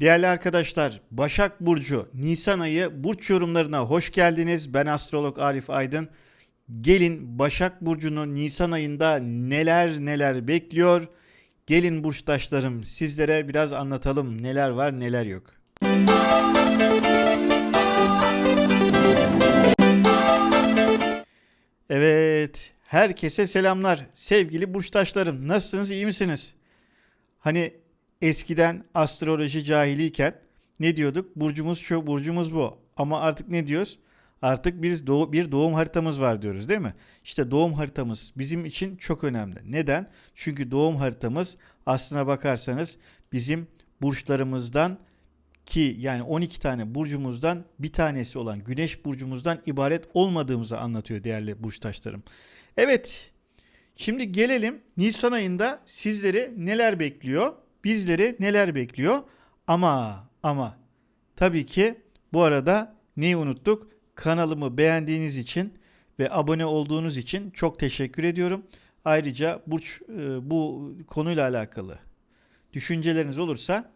Değerli arkadaşlar, Başak Burcu, Nisan ayı burç yorumlarına hoş geldiniz. Ben astrolog Arif Aydın. Gelin Başak Burcu'nun Nisan ayında neler neler bekliyor. Gelin burçtaşlarım sizlere biraz anlatalım neler var neler yok. Evet, herkese selamlar. Sevgili burçtaşlarım, nasılsınız, iyi misiniz? Hani eskiden astroloji cahiliyken ne diyorduk? Burcumuz şu, burcumuz bu. Ama artık ne diyoruz? Artık biz doğu, bir doğum haritamız var diyoruz değil mi? İşte doğum haritamız bizim için çok önemli. Neden? Çünkü doğum haritamız aslına bakarsanız bizim burçlarımızdan ki yani 12 tane burcumuzdan bir tanesi olan güneş burcumuzdan ibaret olmadığımızı anlatıyor değerli burçtaşlarım. Evet şimdi gelelim Nisan ayında sizleri neler bekliyor? Bizleri neler bekliyor? Ama ama tabii ki bu arada neyi unuttuk? Kanalımı beğendiğiniz için ve abone olduğunuz için çok teşekkür ediyorum. Ayrıca burç e, bu konuyla alakalı düşünceleriniz olursa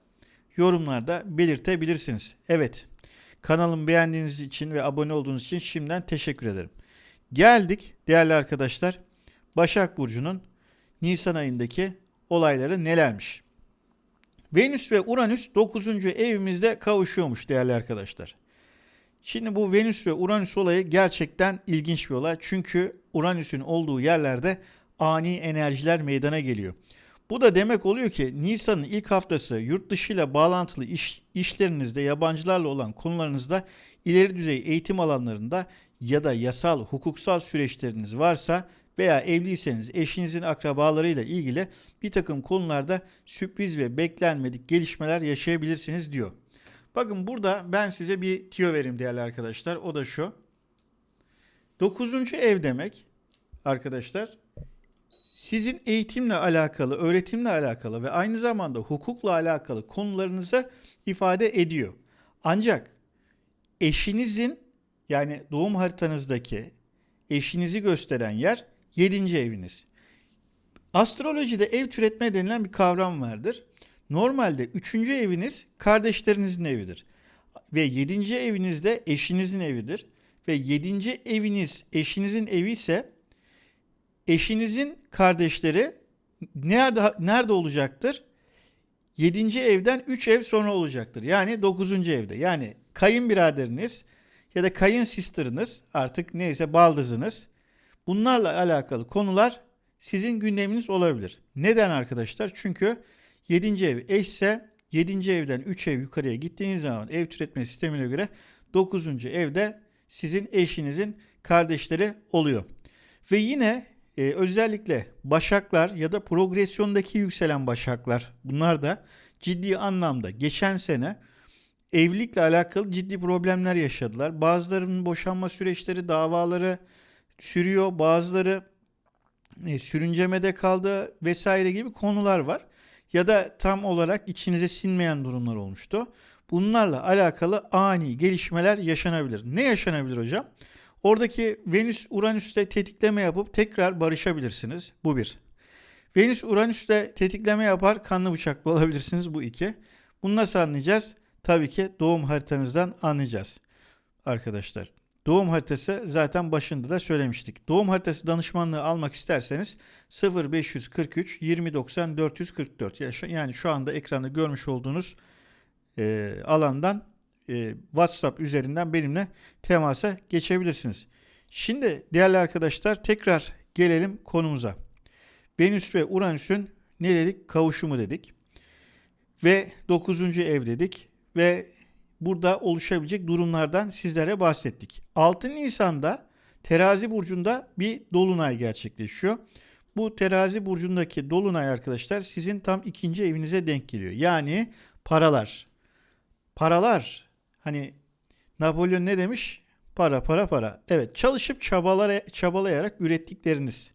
yorumlarda belirtebilirsiniz. Evet kanalımı beğendiğiniz için ve abone olduğunuz için şimdiden teşekkür ederim. Geldik değerli arkadaşlar Başak Burcu'nun Nisan ayındaki olayları nelermiş? Venüs ve Uranüs 9. evimizde kavuşuyormuş değerli arkadaşlar. Şimdi bu Venüs ve Uranüs olayı gerçekten ilginç bir olay. Çünkü Uranüs'ün olduğu yerlerde ani enerjiler meydana geliyor. Bu da demek oluyor ki Nisan'ın ilk haftası yurt dışı ile bağlantılı iş, işlerinizde yabancılarla olan konularınızda ileri düzey eğitim alanlarında ya da yasal hukuksal süreçleriniz varsa veya evliyseniz eşinizin akrabalarıyla ilgili bir takım konularda sürpriz ve beklenmedik gelişmeler yaşayabilirsiniz diyor. Bakın burada ben size bir tiyo vereyim değerli arkadaşlar. O da şu. Dokuzuncu ev demek arkadaşlar sizin eğitimle alakalı, öğretimle alakalı ve aynı zamanda hukukla alakalı konularınızı ifade ediyor. Ancak eşinizin yani doğum haritanızdaki eşinizi gösteren yer 7. eviniz. Astrolojide ev türetme denilen bir kavram vardır. Normalde 3. eviniz kardeşlerinizin evidir. Ve 7. eviniz de eşinizin evidir. Ve 7. eviniz eşinizin evi ise eşinizin kardeşleri nerede nerede olacaktır? 7. evden 3 ev sonra olacaktır. Yani 9. evde. Yani kayınbiraderiniz ya da kayın sister'ınız artık neyse baldızınız bunlarla alakalı konular sizin gündeminiz olabilir. Neden arkadaşlar? Çünkü 7. ev eşse 7. evden 3 ev yukarıya gittiğiniz zaman ev türetme sistemine göre 9. evde sizin eşinizin kardeşleri oluyor. Ve yine e, özellikle başaklar ya da progresyondaki yükselen başaklar bunlar da ciddi anlamda geçen sene evlilikle alakalı ciddi problemler yaşadılar. Bazılarının boşanma süreçleri, davaları sürüyor. Bazıları e, sürüncemede kaldı vesaire gibi konular var. Ya da tam olarak içinize sinmeyen durumlar olmuştu. Bunlarla alakalı ani gelişmeler yaşanabilir. Ne yaşanabilir hocam? Oradaki Venüs Uranüs'te tetikleme yapıp tekrar barışabilirsiniz. Bu bir. Venüs Uranüs'te tetikleme yapar kanlı bıçaklı olabilirsiniz. Bu iki. Bunu nasıl anlayacağız? Tabii ki doğum haritanızdan anlayacağız. Arkadaşlar doğum haritası zaten başında da söylemiştik. Doğum haritası danışmanlığı almak isterseniz 0543 2090 444 yani şu anda ekranda görmüş olduğunuz e, alandan e, WhatsApp üzerinden benimle temasa geçebilirsiniz. Şimdi değerli arkadaşlar tekrar gelelim konumuza. Venüs ve Uranüs'ün ne dedik? Kavuşumu dedik. Ve 9. ev dedik. Ve burada oluşabilecek durumlardan sizlere bahsettik. 6 Nisan'da Terazi burcunda bir dolunay gerçekleşiyor. Bu Terazi burcundaki dolunay arkadaşlar sizin tam ikinci evinize denk geliyor. Yani paralar. Paralar Hani Napolyon ne demiş? Para para para. Evet çalışıp çabalara, çabalayarak ürettikleriniz.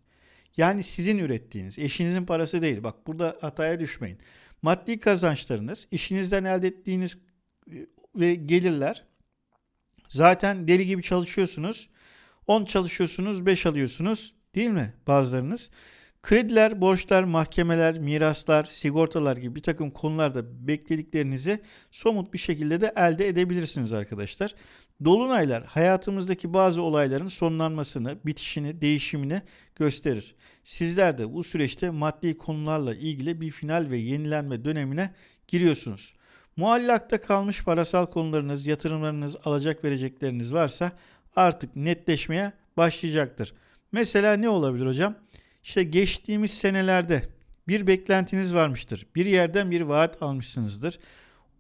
Yani sizin ürettiğiniz, eşinizin parası değil. Bak burada hataya düşmeyin. Maddi kazançlarınız, işinizden elde ettiğiniz e, ve gelirler. Zaten deli gibi çalışıyorsunuz. 10 çalışıyorsunuz, 5 alıyorsunuz. Değil mi bazılarınız? Krediler, borçlar, mahkemeler, miraslar, sigortalar gibi bir takım konularda beklediklerinizi somut bir şekilde de elde edebilirsiniz arkadaşlar. Dolunaylar hayatımızdaki bazı olayların sonlanmasını, bitişini, değişimini gösterir. Sizler de bu süreçte maddi konularla ilgili bir final ve yenilenme dönemine giriyorsunuz. Muallakta kalmış parasal konularınız, yatırımlarınız, alacak verecekleriniz varsa artık netleşmeye başlayacaktır. Mesela ne olabilir hocam? İşte geçtiğimiz senelerde bir beklentiniz varmıştır. Bir yerden bir vaat almışsınızdır.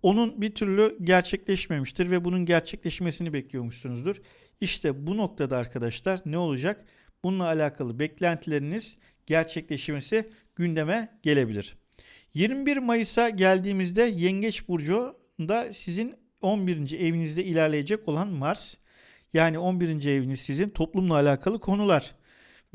Onun bir türlü gerçekleşmemiştir ve bunun gerçekleşmesini bekliyormuşsunuzdur. İşte bu noktada arkadaşlar ne olacak? Bununla alakalı beklentileriniz gerçekleşmesi gündeme gelebilir. 21 Mayıs'a geldiğimizde Yengeç Burcu'nda sizin 11. evinizde ilerleyecek olan Mars. Yani 11. eviniz sizin toplumla alakalı konular.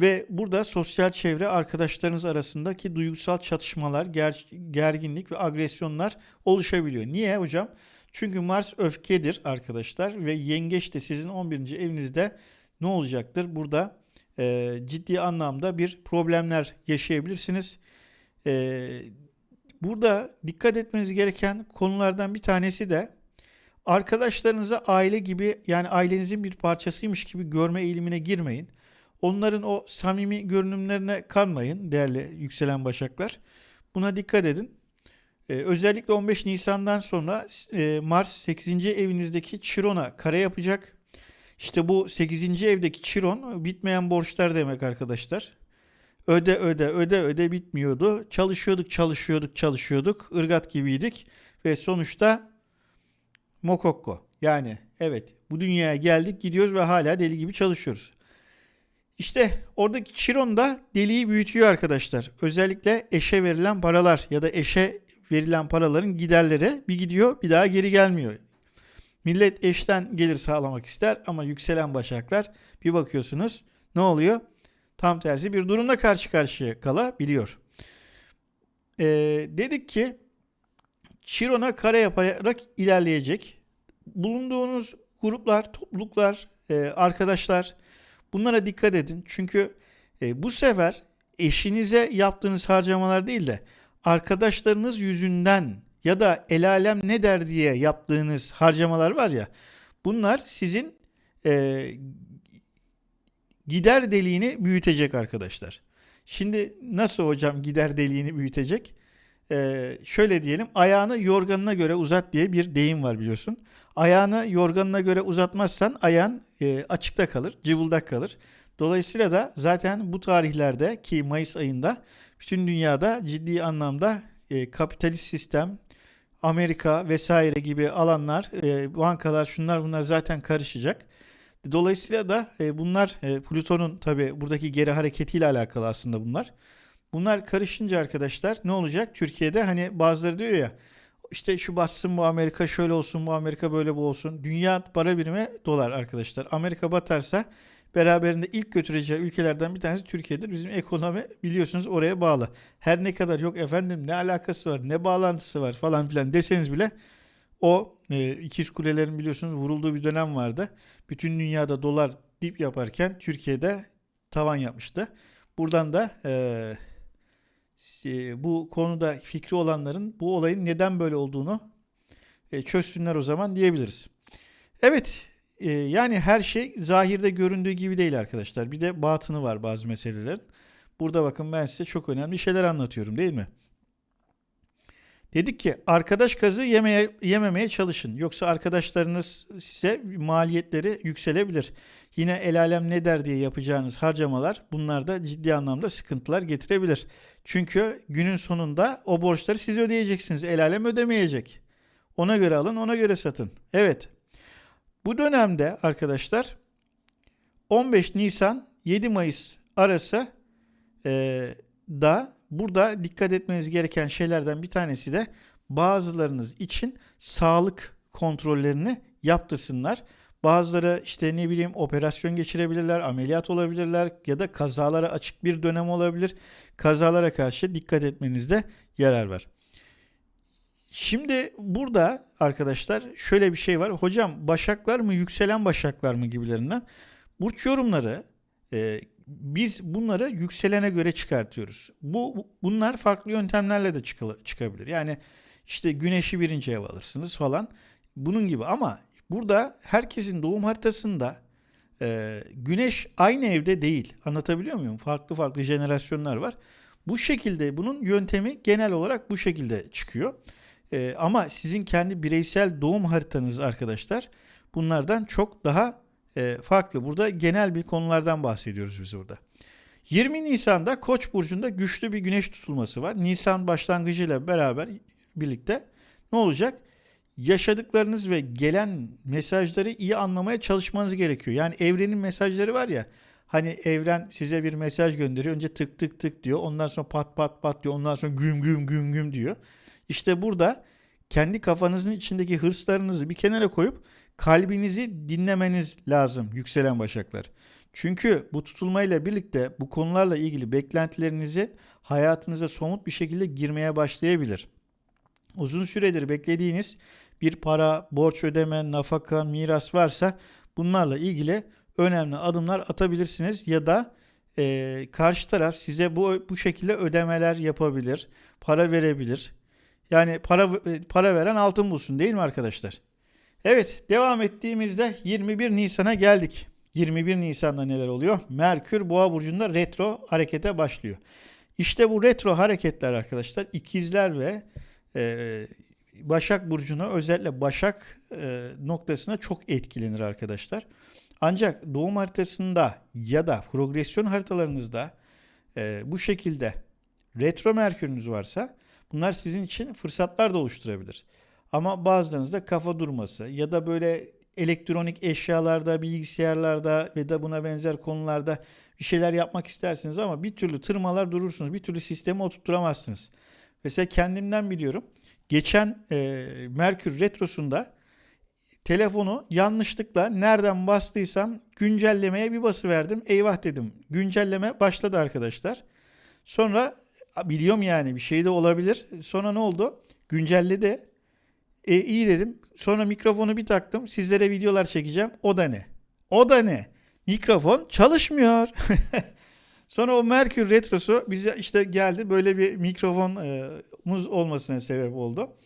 Ve burada sosyal çevre arkadaşlarınız arasındaki duygusal çatışmalar, ger gerginlik ve agresyonlar oluşabiliyor. Niye hocam? Çünkü Mars öfkedir arkadaşlar ve yengeç de sizin 11. evinizde ne olacaktır? Burada e, ciddi anlamda bir problemler yaşayabilirsiniz. E, burada dikkat etmeniz gereken konulardan bir tanesi de arkadaşlarınıza aile gibi yani ailenizin bir parçasıymış gibi görme eğilimine girmeyin. Onların o samimi görünümlerine kanmayın değerli yükselen başaklar. Buna dikkat edin. Ee, özellikle 15 Nisan'dan sonra e, Mars 8. evinizdeki Chiron'a kare yapacak. İşte bu 8. evdeki Chiron bitmeyen borçlar demek arkadaşlar. Öde öde öde öde bitmiyordu. Çalışıyorduk çalışıyorduk çalışıyorduk. Irgat gibiydik. Ve sonuçta Mokokko. Yani evet bu dünyaya geldik gidiyoruz ve hala deli gibi çalışıyoruz. İşte oradaki Chiron da deliği büyütüyor arkadaşlar. Özellikle eşe verilen paralar ya da eşe verilen paraların giderleri bir gidiyor bir daha geri gelmiyor. Millet eşten gelir sağlamak ister ama yükselen başaklar bir bakıyorsunuz ne oluyor? Tam tersi bir durumla karşı karşıya kalabiliyor. Ee, dedik ki Chiron'a kare yaparak ilerleyecek. Bulunduğunuz gruplar, topluluklar, e, arkadaşlar Bunlara dikkat edin. Çünkü e, bu sefer eşinize yaptığınız harcamalar değil de arkadaşlarınız yüzünden ya da el alem ne der diye yaptığınız harcamalar var ya bunlar sizin e, gider deliğini büyütecek arkadaşlar. Şimdi nasıl hocam gider deliğini büyütecek? Ee, şöyle diyelim ayağını yorganına göre uzat diye bir deyim var biliyorsun. Ayağını yorganına göre uzatmazsan ayağın e, açıkta kalır, cıvıldak kalır. Dolayısıyla da zaten bu tarihlerde ki Mayıs ayında bütün dünyada ciddi anlamda e, kapitalist sistem, Amerika vesaire gibi alanlar, e, bankalar şunlar bunlar zaten karışacak. Dolayısıyla da e, bunlar e, Plüton'un tabi buradaki geri hareketiyle alakalı aslında bunlar. Bunlar karışınca arkadaşlar ne olacak? Türkiye'de hani bazıları diyor ya işte şu batsın bu Amerika şöyle olsun bu Amerika böyle bu olsun. Dünya para birimi dolar arkadaşlar. Amerika batarsa beraberinde ilk götüreceği ülkelerden bir tanesi Türkiye'dir. Bizim ekonomi biliyorsunuz oraya bağlı. Her ne kadar yok efendim ne alakası var ne bağlantısı var falan filan deseniz bile o e, ikiz kulelerin biliyorsunuz vurulduğu bir dönem vardı. Bütün dünyada dolar dip yaparken Türkiye'de tavan yapmıştı. Buradan da e, e, bu konuda fikri olanların bu olayın neden böyle olduğunu e, çözsünler o zaman diyebiliriz. Evet e, yani her şey zahirde göründüğü gibi değil arkadaşlar. Bir de batını var bazı meselelerin. Burada bakın ben size çok önemli şeyler anlatıyorum değil mi? Dedik ki arkadaş kazı yemeye, yememeye çalışın. Yoksa arkadaşlarınız size maliyetleri yükselebilir. Yine el alem ne der diye yapacağınız harcamalar bunlar da ciddi anlamda sıkıntılar getirebilir. Çünkü günün sonunda o borçları siz ödeyeceksiniz. El alem ödemeyecek. Ona göre alın ona göre satın. Evet bu dönemde arkadaşlar 15 Nisan 7 Mayıs arası e, da burada dikkat etmeniz gereken şeylerden bir tanesi de bazılarınız için sağlık kontrollerini yaptırsınlar. Bazıları işte ne bileyim operasyon geçirebilirler, ameliyat olabilirler ya da kazalara açık bir dönem olabilir. Kazalara karşı dikkat etmenizde yarar var. Şimdi burada arkadaşlar şöyle bir şey var. Hocam başaklar mı yükselen başaklar mı gibilerinden burç yorumları e, biz bunları yükselene göre çıkartıyoruz. Bu bunlar farklı yöntemlerle de çıkabilir. Yani işte güneşi birinci ev alırsınız falan. Bunun gibi ama burada herkesin doğum haritasında e, güneş aynı evde değil. Anlatabiliyor muyum? Farklı farklı jenerasyonlar var. Bu şekilde bunun yöntemi genel olarak bu şekilde çıkıyor. E, ama sizin kendi bireysel doğum haritanız arkadaşlar bunlardan çok daha e, farklı. Burada genel bir konulardan bahsediyoruz biz burada. 20 Nisan'da Koç burcunda güçlü bir güneş tutulması var. Nisan başlangıcıyla beraber birlikte ne olacak? Yaşadıklarınız ve gelen mesajları iyi anlamaya çalışmanız gerekiyor. Yani evrenin mesajları var ya. Hani evren size bir mesaj gönderiyor. Önce tık tık tık diyor. Ondan sonra pat pat pat diyor. Ondan sonra güm güm güm güm diyor. İşte burada kendi kafanızın içindeki hırslarınızı bir kenara koyup kalbinizi dinlemeniz lazım yükselen başaklar. Çünkü bu tutulmayla birlikte bu konularla ilgili beklentilerinizi hayatınıza somut bir şekilde girmeye başlayabilir. Uzun süredir beklediğiniz bir para, borç ödeme, nafaka, miras varsa bunlarla ilgili önemli adımlar atabilirsiniz ya da e, karşı taraf size bu bu şekilde ödemeler yapabilir, para verebilir. Yani para para veren altın bulsun değil mi arkadaşlar? Evet devam ettiğimizde 21 Nisan'a geldik. 21 Nisan'da neler oluyor? Merkür Boğa burcunda retro harekete başlıyor. İşte bu retro hareketler arkadaşlar ikizler ve e, Başak burcuna özellikle Başak e, noktasına çok etkilenir arkadaşlar. Ancak doğum haritasında ya da progresyon haritalarınızda e, bu şekilde retro merkürünüz varsa bunlar sizin için fırsatlar da oluşturabilir. Ama bazılarınızda kafa durması ya da böyle elektronik eşyalarda, bilgisayarlarda ve da buna benzer konularda bir şeyler yapmak istersiniz ama bir türlü tırmalar durursunuz. Bir türlü sistemi oturtturamazsınız. Mesela kendimden biliyorum. Geçen e, Merkür Retrosu'nda telefonu yanlışlıkla nereden bastıysam güncellemeye bir bası verdim. Eyvah dedim. Güncelleme başladı arkadaşlar. Sonra biliyorum yani bir şey de olabilir. Sonra ne oldu? Güncelledi. E, iyi dedim. Sonra mikrofonu bir taktım. Sizlere videolar çekeceğim. O da ne? O da ne? Mikrofon çalışmıyor. Sonra o Merkür Retrosu bize işte geldi. Böyle bir mikrofonumuz olmasına sebep oldu.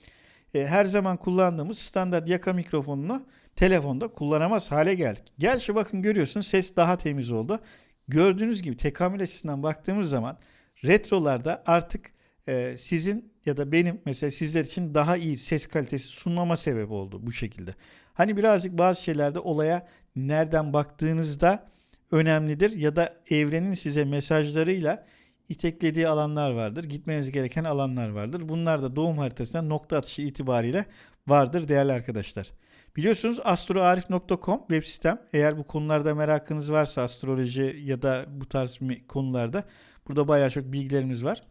E, her zaman kullandığımız standart yaka mikrofonunu telefonda kullanamaz hale geldik. Gerçi bakın görüyorsun ses daha temiz oldu. Gördüğünüz gibi tekamül açısından baktığımız zaman retrolarda artık e, sizin ya da benim mesela sizler için daha iyi ses kalitesi sunmama sebep oldu bu şekilde. Hani birazcık bazı şeylerde olaya nereden baktığınızda önemlidir ya da evrenin size mesajlarıyla iteklediği alanlar vardır. Gitmeniz gereken alanlar vardır. Bunlar da doğum haritasında nokta atışı itibariyle vardır değerli arkadaşlar. Biliyorsunuz astroarif.com web sistem. Eğer bu konularda merakınız varsa astroloji ya da bu tarz konularda burada bayağı çok bilgilerimiz var.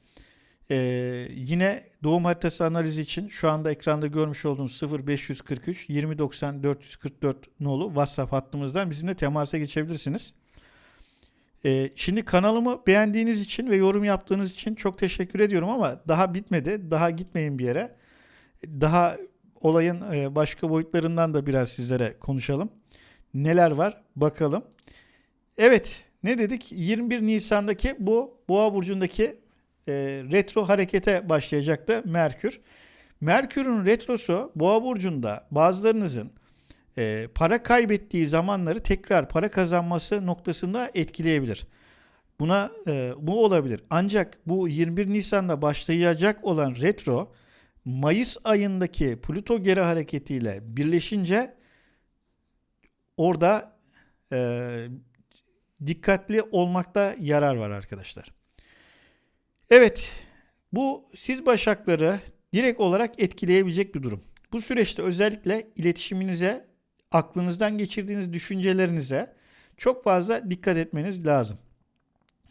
Ee, yine doğum haritası analizi için şu anda ekranda görmüş olduğunuz 0543 2090 444 nolu WhatsApp hattımızdan bizimle temasa geçebilirsiniz. Ee, şimdi kanalımı beğendiğiniz için ve yorum yaptığınız için çok teşekkür ediyorum ama daha bitmedi. Daha gitmeyin bir yere. Daha olayın e, başka boyutlarından da biraz sizlere konuşalım. Neler var bakalım. Evet ne dedik? 21 Nisan'daki bu Boğa burcundaki e, retro harekete başlayacaktı Merkür. Merkür'ün retrosu Boğa burcunda bazılarınızın e, para kaybettiği zamanları tekrar para kazanması noktasında etkileyebilir. Buna e, bu olabilir. Ancak bu 21 Nisan'da başlayacak olan retro Mayıs ayındaki Plüto geri hareketiyle birleşince orada e, dikkatli olmakta yarar var arkadaşlar. Evet bu siz başakları direkt olarak etkileyebilecek bir durum. Bu süreçte özellikle iletişiminize aklınızdan geçirdiğiniz düşüncelerinize çok fazla dikkat etmeniz lazım.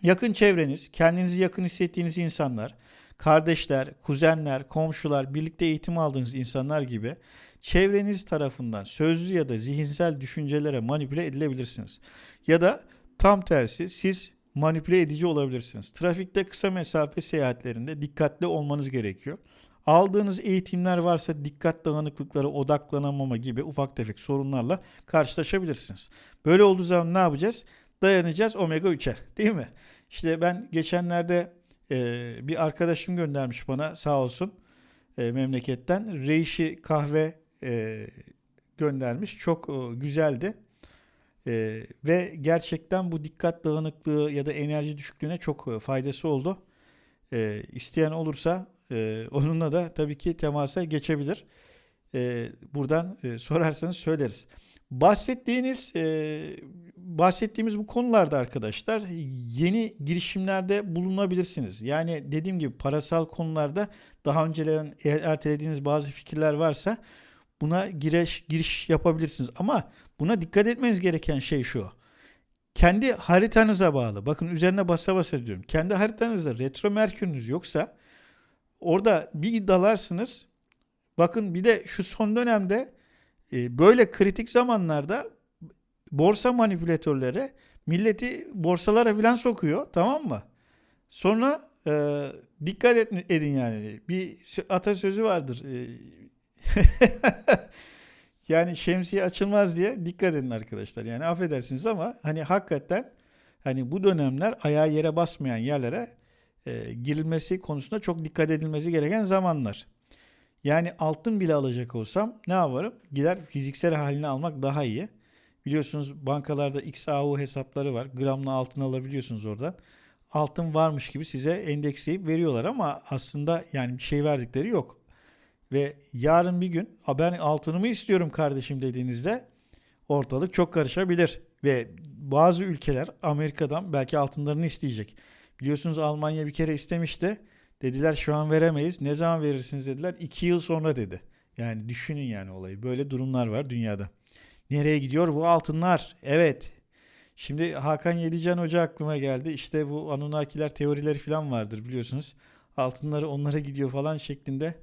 Yakın çevreniz, kendinizi yakın hissettiğiniz insanlar, kardeşler, kuzenler, komşular, birlikte eğitim aldığınız insanlar gibi çevreniz tarafından sözlü ya da zihinsel düşüncelere manipüle edilebilirsiniz. Ya da tam tersi siz manipüle edici olabilirsiniz. Trafikte kısa mesafe seyahatlerinde dikkatli olmanız gerekiyor. Aldığınız eğitimler varsa dikkat dağınıklıkları, odaklanamama gibi ufak tefek sorunlarla karşılaşabilirsiniz. Böyle olduğu zaman ne yapacağız? dayanacağız omega 3'e değil mi? İşte ben geçenlerde e, bir arkadaşım göndermiş bana sağ olsun e, memleketten. Reishi kahve e, göndermiş. Çok e, güzeldi. E, ve gerçekten bu dikkat dağınıklığı ya da enerji düşüklüğüne çok e, faydası oldu. E, isteyen olursa e, onunla da tabii ki temasa geçebilir. E, buradan e, sorarsanız söyleriz. Bahsettiğiniz e, bahsettiğimiz bu konularda arkadaşlar yeni girişimlerde bulunabilirsiniz. Yani dediğim gibi parasal konularda daha önceden ertelediğiniz bazı fikirler varsa buna giriş giriş yapabilirsiniz. Ama buna dikkat etmeniz gereken şey şu. Kendi haritanıza bağlı. Bakın üzerine basa basa diyorum. Kendi haritanızda retro merkürünüz yoksa orada bir dalarsınız. Bakın bir de şu son dönemde e, böyle kritik zamanlarda borsa manipülatörleri milleti borsalara filan sokuyor tamam mı? Sonra e, dikkat edin yani. Bir atasözü vardır. E, yani şemsiye açılmaz diye dikkat edin arkadaşlar. Yani affedersiniz ama hani hakikaten hani bu dönemler ayağı yere basmayan yerlere e, girilmesi konusunda çok dikkat edilmesi gereken zamanlar. Yani altın bile alacak olsam ne yaparım? Gider fiziksel halini almak daha iyi. Biliyorsunuz bankalarda XAU hesapları var. Gramla altın alabiliyorsunuz oradan. Altın varmış gibi size endeksleyip veriyorlar ama aslında yani bir şey verdikleri yok. Ve yarın bir gün ben altınımı istiyorum kardeşim dediğinizde ortalık çok karışabilir. Ve bazı ülkeler Amerika'dan belki altınlarını isteyecek. Biliyorsunuz Almanya bir kere istemişti. Dediler şu an veremeyiz. Ne zaman verirsiniz dediler. İki yıl sonra dedi. Yani düşünün yani olayı. Böyle durumlar var dünyada. Nereye gidiyor bu altınlar? Evet. Şimdi Hakan Yedican Hoca aklıma geldi. İşte bu Anunnakiler teorileri falan vardır biliyorsunuz. Altınları onlara gidiyor falan şeklinde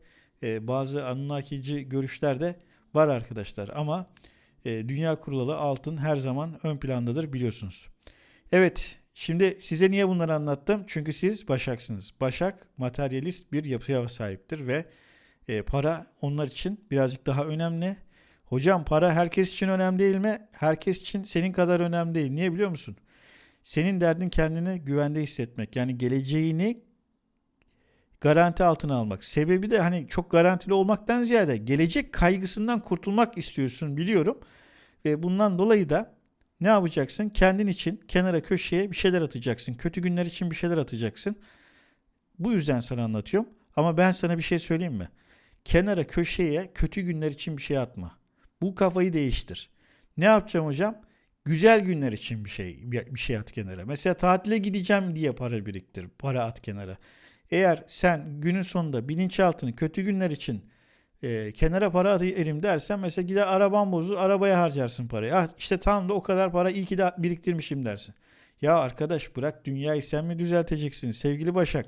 e, bazı Anunnakici görüşler de var arkadaşlar. Ama e, dünya kurulalı altın her zaman ön plandadır biliyorsunuz. Evet Şimdi size niye bunları anlattım? Çünkü siz Başaksınız. Başak materyalist bir yapıya sahiptir ve e, para onlar için birazcık daha önemli. Hocam para herkes için önemli değil mi? Herkes için senin kadar önemli değil. Niye biliyor musun? Senin derdin kendini güvende hissetmek. Yani geleceğini garanti altına almak. Sebebi de hani çok garantili olmaktan ziyade gelecek kaygısından kurtulmak istiyorsun biliyorum. Ve bundan dolayı da ne yapacaksın? Kendin için kenara köşeye bir şeyler atacaksın. Kötü günler için bir şeyler atacaksın. Bu yüzden sana anlatıyorum. Ama ben sana bir şey söyleyeyim mi? Kenara köşeye kötü günler için bir şey atma. Bu kafayı değiştir. Ne yapacağım hocam? Güzel günler için bir şey bir şey at kenara. Mesela tatile gideceğim diye para biriktir. Para at kenara. Eğer sen günün sonunda bilinçaltını kötü günler için e, kenara para atayım dersen mesela gider araban bozulur arabaya harcarsın parayı. Ah işte tam da o kadar para iyi ki de biriktirmişim dersin. Ya arkadaş bırak dünyayı sen mi düzelteceksin sevgili Başak?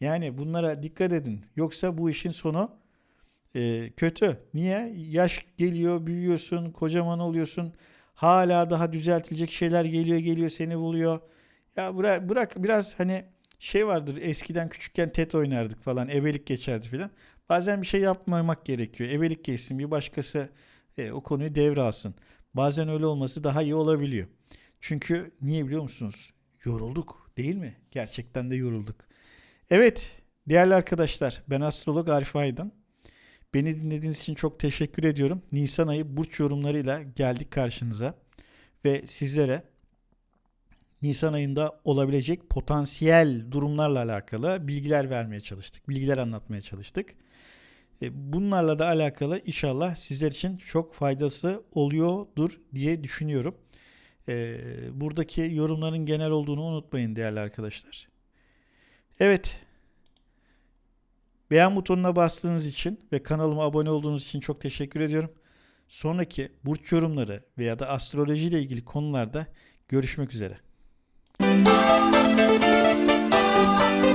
Yani bunlara dikkat edin. Yoksa bu işin sonu e, kötü. Niye? Yaş geliyor, büyüyorsun, kocaman oluyorsun. Hala daha düzeltilecek şeyler geliyor, geliyor seni buluyor. Ya bırak, bırak biraz hani şey vardır eskiden küçükken tet oynardık falan ebelik geçerdi filan. Bazen bir şey yapmamak gerekiyor. Ebelik geçsin bir başkası e, o konuyu devralsın. Bazen öyle olması daha iyi olabiliyor. Çünkü niye biliyor musunuz? Yorulduk değil mi? Gerçekten de yorulduk. Evet değerli arkadaşlar ben astrolog Arif Aydın. Beni dinlediğiniz için çok teşekkür ediyorum. Nisan ayı burç yorumlarıyla geldik karşınıza. Ve sizlere Nisan ayında olabilecek potansiyel durumlarla alakalı bilgiler vermeye çalıştık. Bilgiler anlatmaya çalıştık. E, bunlarla da alakalı inşallah sizler için çok faydası oluyordur diye düşünüyorum. E, buradaki yorumların genel olduğunu unutmayın değerli arkadaşlar. Evet. Beğen butonuna bastığınız için ve kanalıma abone olduğunuz için çok teşekkür ediyorum. Sonraki burç yorumları veya da astroloji ile ilgili konularda görüşmek üzere. Thank you.